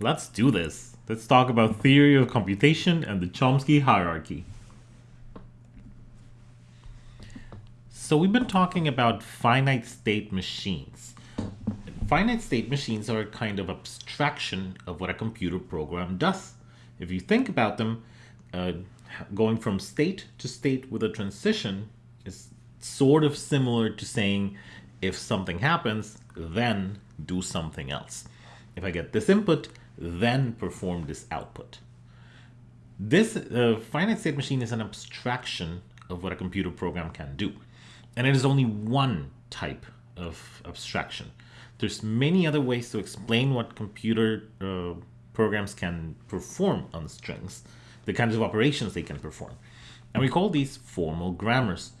Let's do this. Let's talk about theory of computation and the Chomsky hierarchy. So we've been talking about finite state machines. Finite state machines are a kind of abstraction of what a computer program does. If you think about them, uh, going from state to state with a transition is sort of similar to saying if something happens, then do something else. If I get this input, then perform this output. This uh, finite state machine is an abstraction of what a computer program can do. And it is only one type of abstraction. There's many other ways to explain what computer uh, programs can perform on strings, the kinds of operations they can perform. And we call these formal grammars.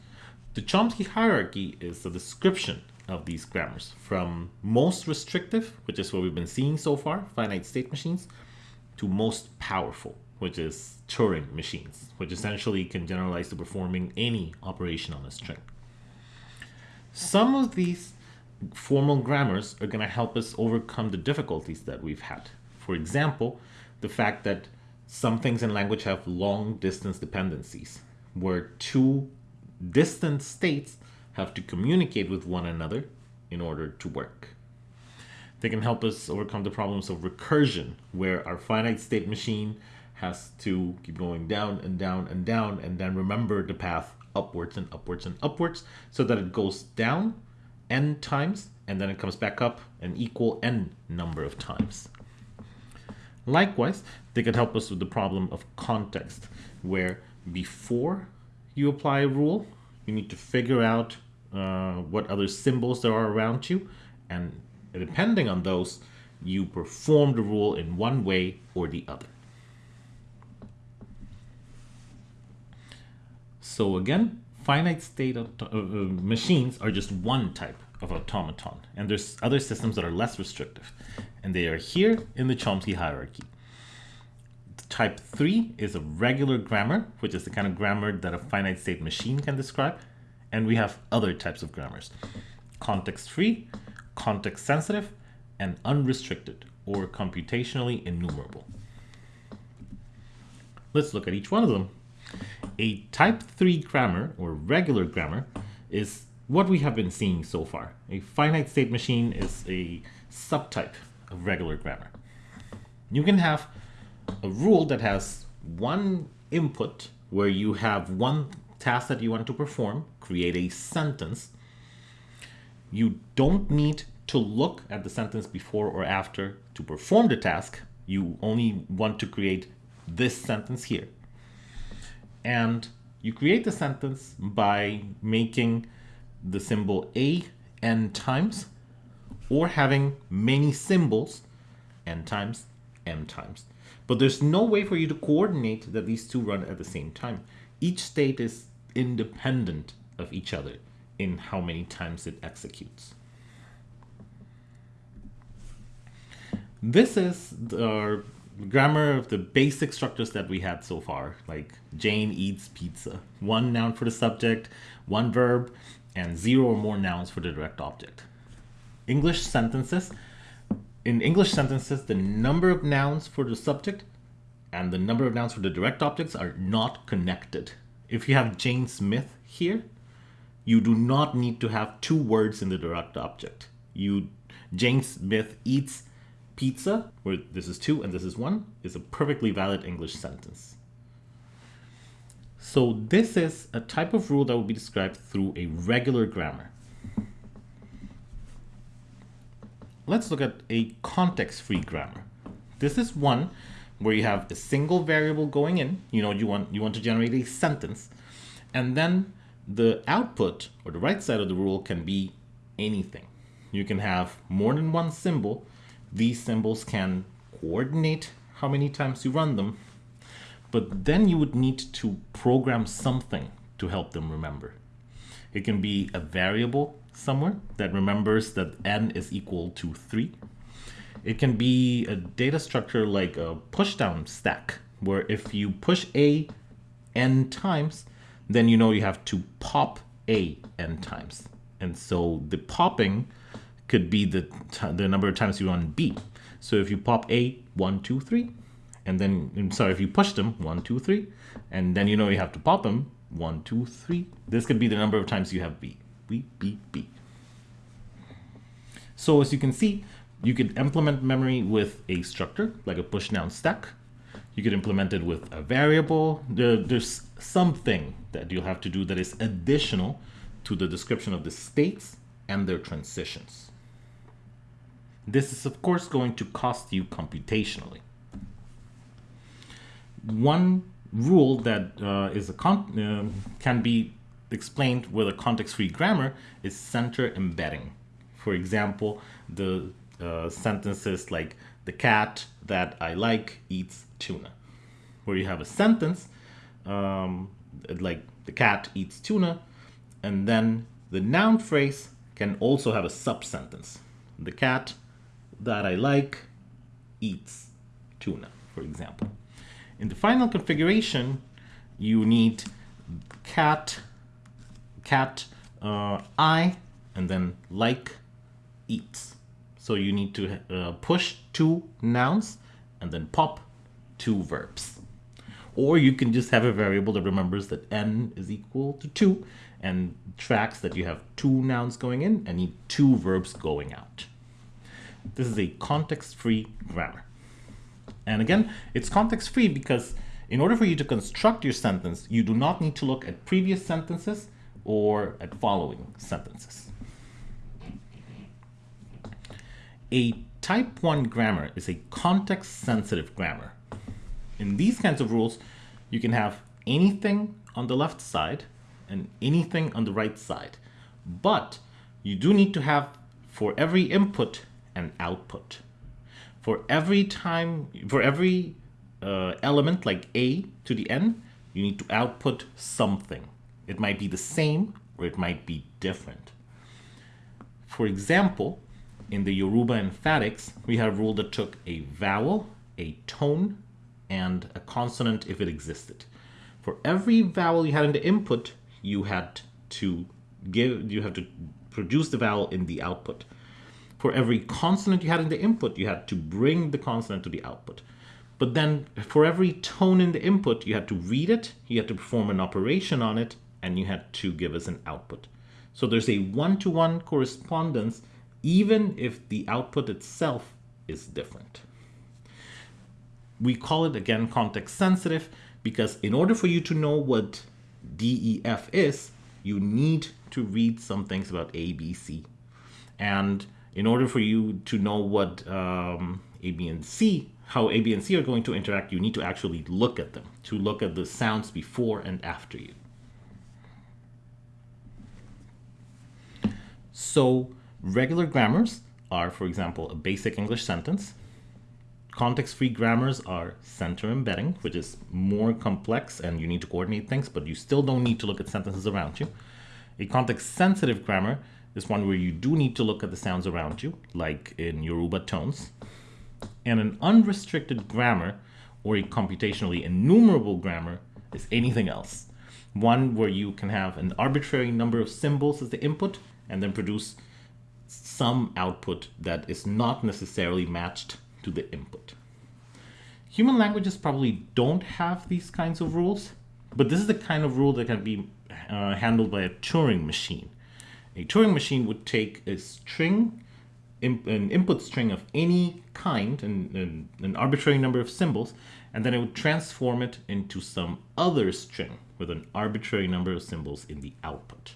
The Chomsky hierarchy is a description of these grammars from most restrictive, which is what we've been seeing so far, finite state machines, to most powerful, which is Turing machines, which essentially can generalize to performing any operation on a string. Some of these formal grammars are going to help us overcome the difficulties that we've had. For example, the fact that some things in language have long distance dependencies, where two distant states have to communicate with one another in order to work. They can help us overcome the problems of recursion, where our finite state machine has to keep going down and down and down and then remember the path upwards and upwards and upwards so that it goes down n times and then it comes back up an equal n number of times. Likewise, they can help us with the problem of context, where before you apply a rule, you need to figure out uh, what other symbols there are around you, and depending on those, you perform the rule in one way or the other. So again, finite state uh, uh, machines are just one type of automaton, and there's other systems that are less restrictive, and they are here in the Chomsky hierarchy. Type 3 is a regular grammar, which is the kind of grammar that a finite state machine can describe. And we have other types of grammars. Context-free, context-sensitive, and unrestricted, or computationally enumerable. Let's look at each one of them. A type 3 grammar, or regular grammar, is what we have been seeing so far. A finite state machine is a subtype of regular grammar. You can have a rule that has one input where you have one task that you want to perform, create a sentence. You don't need to look at the sentence before or after to perform the task. You only want to create this sentence here. And you create the sentence by making the symbol a n times or having many symbols n times m times. But there's no way for you to coordinate that these two run at the same time. Each state is independent of each other in how many times it executes. This is our grammar of the basic structures that we had so far, like Jane eats pizza. One noun for the subject, one verb, and zero or more nouns for the direct object. English sentences. In English sentences, the number of nouns for the subject and the number of nouns for the direct objects are not connected if you have Jane Smith here, you do not need to have two words in the direct object. You Jane Smith eats pizza, where this is two and this is one, is a perfectly valid English sentence. So this is a type of rule that will be described through a regular grammar. Let's look at a context-free grammar. This is one where you have a single variable going in, you know, you want, you want to generate a sentence, and then the output or the right side of the rule can be anything. You can have more than one symbol. These symbols can coordinate how many times you run them, but then you would need to program something to help them remember. It can be a variable somewhere that remembers that n is equal to 3 it can be a data structure like a pushdown stack, where if you push A n times, then you know you have to pop A n times. And so the popping could be the, the number of times you run B. So if you pop A, one, two, three, and then, I'm sorry, if you push them, one, two, three, and then you know you have to pop them, one, two, three. This could be the number of times you have B. B, B, B. So as you can see, you could implement memory with a structure, like a push down stack. You could implement it with a variable. There, there's something that you'll have to do that is additional to the description of the states and their transitions. This is of course going to cost you computationally. One rule that uh, is a uh, can be explained with a context-free grammar is center embedding. For example, the uh, sentences like the cat that I like eats tuna, where you have a sentence um, like the cat eats tuna, and then the noun phrase can also have a sub-sentence. The cat that I like eats tuna, for example. In the final configuration, you need cat, cat, uh, I, and then like, eats. So you need to uh, push two nouns and then pop two verbs. Or you can just have a variable that remembers that n is equal to 2 and tracks that you have two nouns going in and need two verbs going out. This is a context-free grammar. And again, it's context-free because in order for you to construct your sentence, you do not need to look at previous sentences or at following sentences. A type 1 grammar is a context-sensitive grammar. In these kinds of rules, you can have anything on the left side and anything on the right side. But you do need to have for every input and output. For every time, for every uh, element like a to the n, you need to output something. It might be the same or it might be different. For example, in the Yoruba emphatics, we have a rule that took a vowel, a tone, and a consonant if it existed. For every vowel you had in the input, you had to give, you have to produce the vowel in the output. For every consonant you had in the input, you had to bring the consonant to the output. But then for every tone in the input, you had to read it, you had to perform an operation on it, and you had to give us an output. So there's a one-to-one -one correspondence even if the output itself is different. We call it again context sensitive because in order for you to know what DEF is, you need to read some things about ABC. And in order for you to know what um, A, B, and C, how A, B, and C are going to interact, you need to actually look at them, to look at the sounds before and after you. So Regular grammars are, for example, a basic English sentence. Context-free grammars are center embedding, which is more complex and you need to coordinate things, but you still don't need to look at sentences around you. A context-sensitive grammar is one where you do need to look at the sounds around you, like in Yoruba tones. And an unrestricted grammar, or a computationally enumerable grammar, is anything else. One where you can have an arbitrary number of symbols as the input and then produce some output that is not necessarily matched to the input. Human languages probably don't have these kinds of rules, but this is the kind of rule that can be uh, handled by a Turing machine. A Turing machine would take a string, an input string of any kind, an, an arbitrary number of symbols, and then it would transform it into some other string with an arbitrary number of symbols in the output.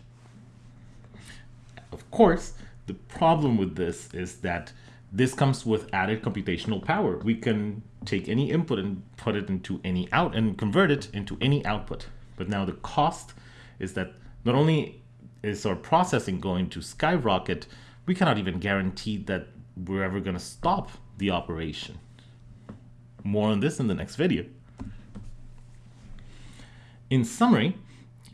Of course, the problem with this is that this comes with added computational power. We can take any input and put it into any out and convert it into any output. But now the cost is that not only is our processing going to skyrocket, we cannot even guarantee that we're ever going to stop the operation. More on this in the next video. In summary,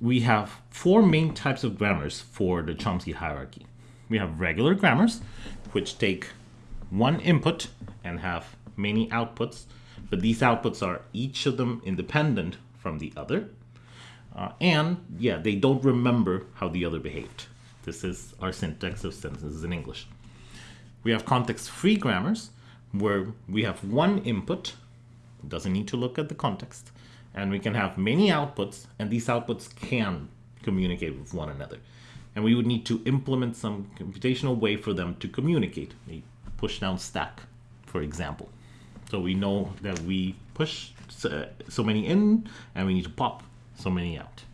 we have four main types of grammars for the Chomsky hierarchy we have regular grammars, which take one input and have many outputs, but these outputs are each of them independent from the other. Uh, and yeah, they don't remember how the other behaved. This is our syntax of sentences in English. We have context-free grammars, where we have one input, doesn't need to look at the context, and we can have many outputs, and these outputs can communicate with one another. And we would need to implement some computational way for them to communicate, a push down stack, for example. So we know that we push uh, so many in, and we need to pop so many out.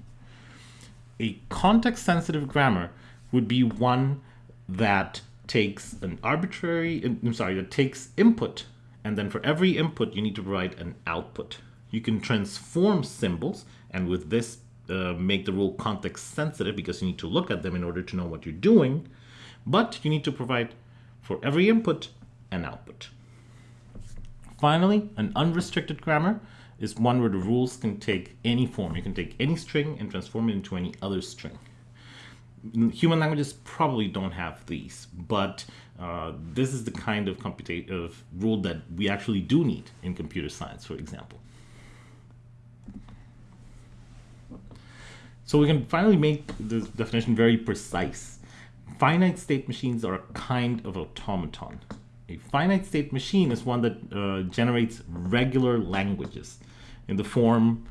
A context-sensitive grammar would be one that takes an arbitrary, I'm sorry, that takes input, and then for every input you need to provide an output. You can transform symbols, and with this uh, make the rule context sensitive because you need to look at them in order to know what you're doing, but you need to provide for every input an output. Finally, an unrestricted grammar is one where the rules can take any form. You can take any string and transform it into any other string. Human languages probably don't have these, but uh, this is the kind of, of rule that we actually do need in computer science, for example. So we can finally make this definition very precise. Finite state machines are a kind of automaton. A finite state machine is one that uh, generates regular languages in the form,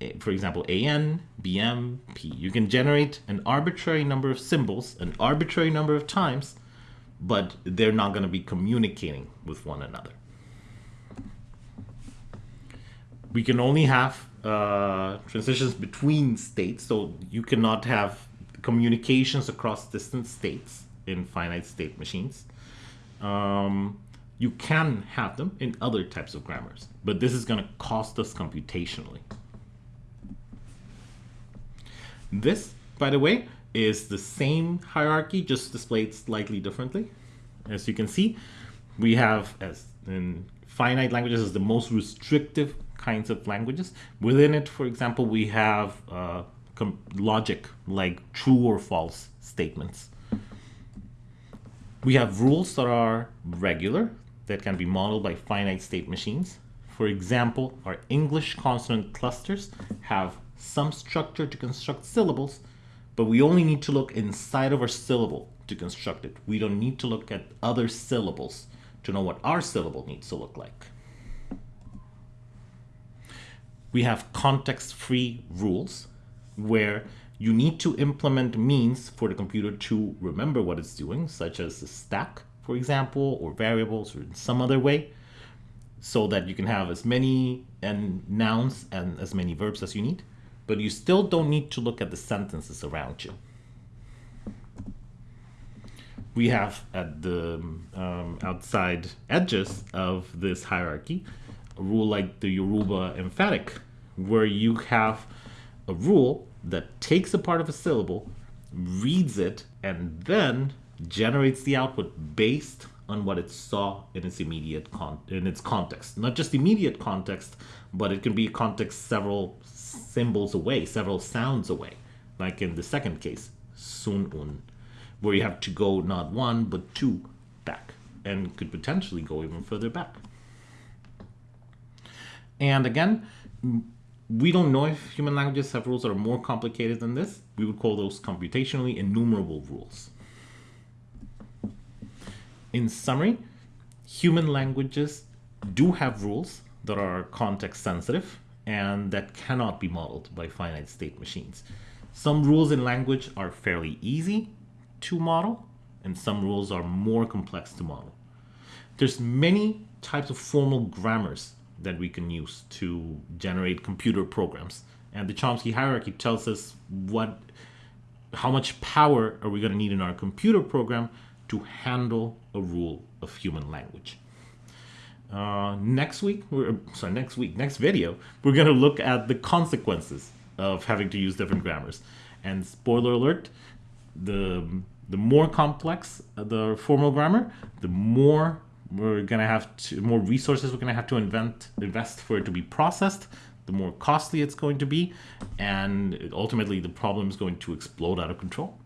eh, for example, AN, BM, P. You can generate an arbitrary number of symbols, an arbitrary number of times, but they're not going to be communicating with one another. We can only have uh, transitions between states, so you cannot have communications across distant states in finite state machines. Um, you can have them in other types of grammars, but this is going to cost us computationally. This, by the way, is the same hierarchy, just displayed slightly differently. As you can see, we have, as in finite languages, is the most restrictive kinds of languages. Within it, for example, we have uh, logic, like true or false statements. We have rules that are regular, that can be modeled by finite state machines. For example, our English consonant clusters have some structure to construct syllables, but we only need to look inside of our syllable to construct it. We don't need to look at other syllables to know what our syllable needs to look like. We have context-free rules where you need to implement means for the computer to remember what it's doing, such as the stack, for example, or variables or in some other way, so that you can have as many and nouns and as many verbs as you need, but you still don't need to look at the sentences around you. We have at the um, outside edges of this hierarchy a rule like the Yoruba emphatic, where you have a rule that takes a part of a syllable, reads it, and then generates the output based on what it saw in its immediate con in its context. Not just immediate context, but it can be context several symbols away, several sounds away. Like in the second case, sun un, where you have to go not one but two back, and could potentially go even further back. And again, we don't know if human languages have rules that are more complicated than this. We would call those computationally enumerable rules. In summary, human languages do have rules that are context sensitive and that cannot be modeled by finite state machines. Some rules in language are fairly easy to model and some rules are more complex to model. There's many types of formal grammars that we can use to generate computer programs. And the Chomsky hierarchy tells us what, how much power are we going to need in our computer program to handle a rule of human language. Uh, next week, sorry, next week, next video, we're going to look at the consequences of having to use different grammars. And spoiler alert, the, the more complex the formal grammar, the more we're going to have to, more resources we're going to have to invent, invest for it to be processed, the more costly it's going to be, and ultimately the problem is going to explode out of control.